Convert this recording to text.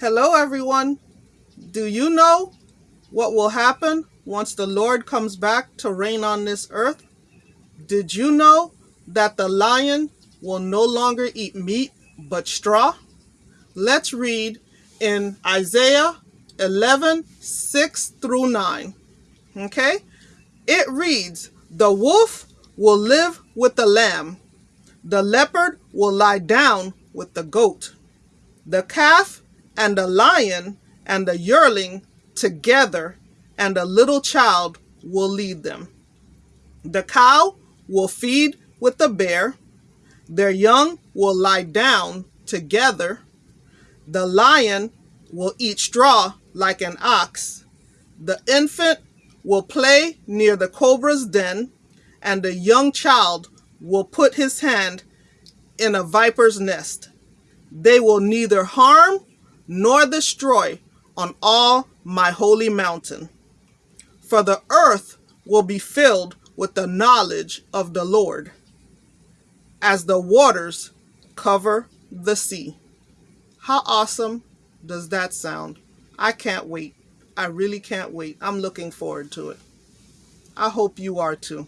Hello, everyone. Do you know what will happen once the Lord comes back to reign on this earth? Did you know that the lion will no longer eat meat but straw? Let's read in Isaiah 11 6 through 9. Okay? It reads, The wolf will live with the lamb, the leopard will lie down with the goat, the calf and the lion and the yearling together, and a little child will lead them. The cow will feed with the bear, their young will lie down together, the lion will eat straw like an ox, the infant will play near the cobra's den, and the young child will put his hand in a viper's nest. They will neither harm nor destroy on all my holy mountain. For the earth will be filled with the knowledge of the Lord, as the waters cover the sea. How awesome does that sound? I can't wait. I really can't wait. I'm looking forward to it. I hope you are too.